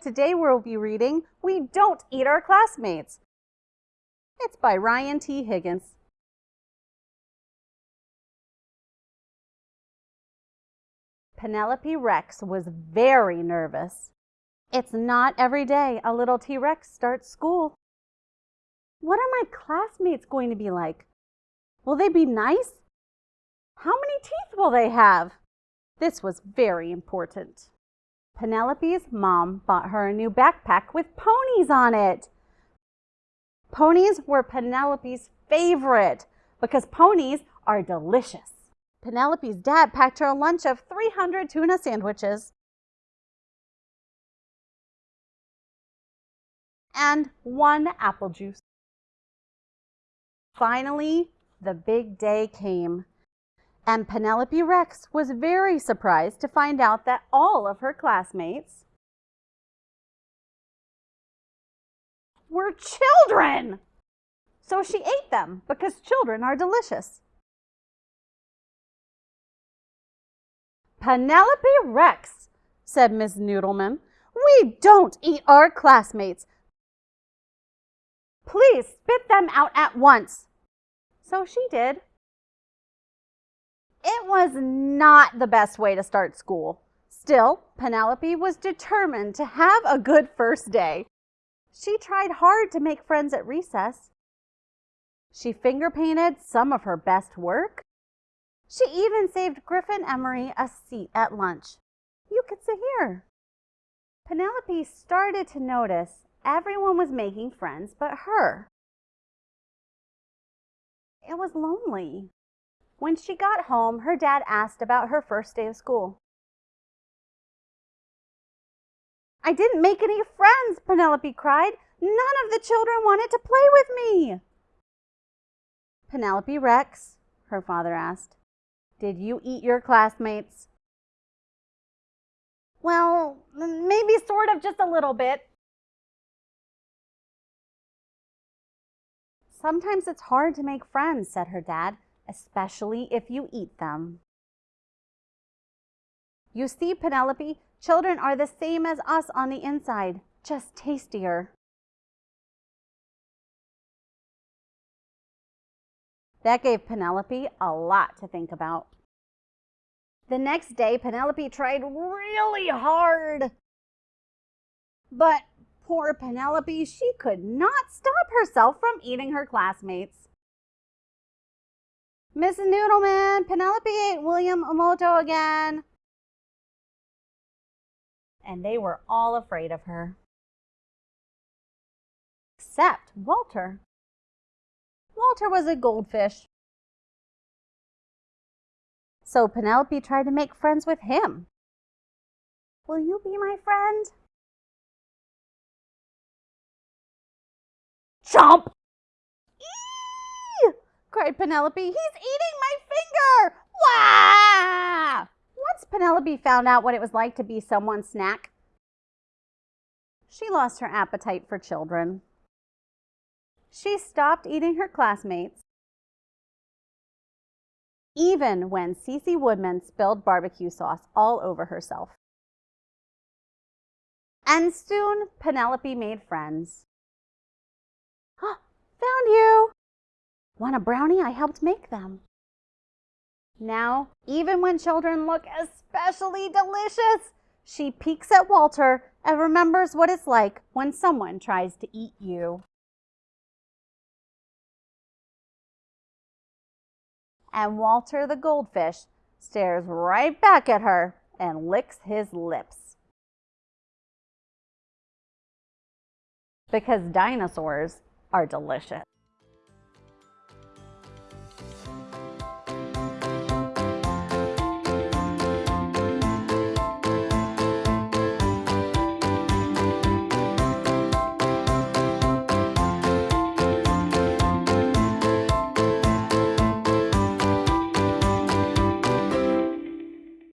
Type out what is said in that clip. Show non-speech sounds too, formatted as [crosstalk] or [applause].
today we'll be reading We Don't Eat Our Classmates. It's by Ryan T. Higgins. Penelope Rex was very nervous. It's not every day a little T-Rex starts school. What are my classmates going to be like? Will they be nice? How many teeth will they have? This was very important. Penelope's mom bought her a new backpack with ponies on it. Ponies were Penelope's favorite because ponies are delicious. Penelope's dad packed her a lunch of 300 tuna sandwiches and one apple juice. Finally, the big day came, and Penelope Rex was very surprised to find out that all of her classmates were children. So she ate them because children are delicious. Penelope Rex, said Miss Noodleman, we don't eat our classmates. Please spit them out at once. So she did. It was not the best way to start school. Still, Penelope was determined to have a good first day. She tried hard to make friends at recess. She finger painted some of her best work. She even saved Griffin Emery a seat at lunch. You could sit here. Penelope started to notice everyone was making friends but her. It was lonely. When she got home, her dad asked about her first day of school. I didn't make any friends, Penelope cried. None of the children wanted to play with me. Penelope Rex, her father asked, did you eat your classmates? Well, maybe sort of just a little bit. Sometimes it's hard to make friends, said her dad, especially if you eat them. You see, Penelope, children are the same as us on the inside, just tastier. That gave Penelope a lot to think about. The next day, Penelope tried really hard. But Poor Penelope, she could not stop herself from eating her classmates. Mrs. Noodleman, Penelope ate William Omoto again. And they were all afraid of her. Except Walter. Walter was a goldfish. So Penelope tried to make friends with him. Will you be my friend? Chomp! Cried Penelope. He's eating my finger! Wah! Once Penelope found out what it was like to be someone's snack, she lost her appetite for children. She stopped eating her classmates, even when Cece Woodman spilled barbecue sauce all over herself. And soon Penelope made friends. [gasps] Found you! Want a brownie? I helped make them. Now, even when children look especially delicious, she peeks at Walter and remembers what it's like when someone tries to eat you. And Walter the goldfish stares right back at her and licks his lips. Because dinosaurs are delicious.